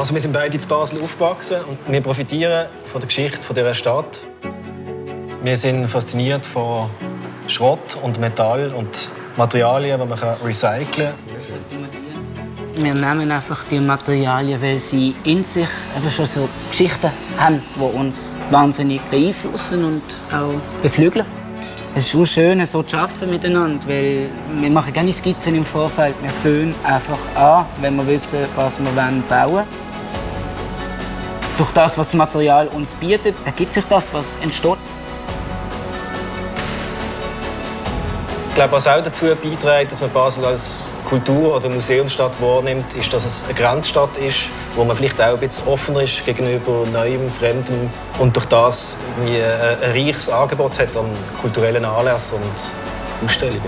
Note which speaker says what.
Speaker 1: Also wir sind beide in Basel aufgewachsen und wir profitieren von der Geschichte dieser Stadt. Wir sind fasziniert von Schrott und Metall und Materialien, die man recyceln kann.
Speaker 2: Wir nehmen einfach die Materialien, weil sie in sich schon so Geschichten haben, die uns wahnsinnig beeinflussen und auch beflügeln. Es ist auch schön, so zu arbeiten miteinander, weil wir machen keine Skizzen im Vorfeld. Wir fangen einfach an, wenn wir wissen, was wir bauen wollen. Durch das, was das Material uns bietet, ergibt sich das, was entsteht.
Speaker 1: Ich glaube, was auch dazu beiträgt, dass man Basel als Kultur- oder Museumsstadt wahrnimmt, ist, dass es eine Grenzstadt ist, wo man vielleicht auch ein bisschen offener ist gegenüber Neuem, Fremdem und durch das ein reiches Angebot hat an kulturellen Anlässen und Ausstellungen.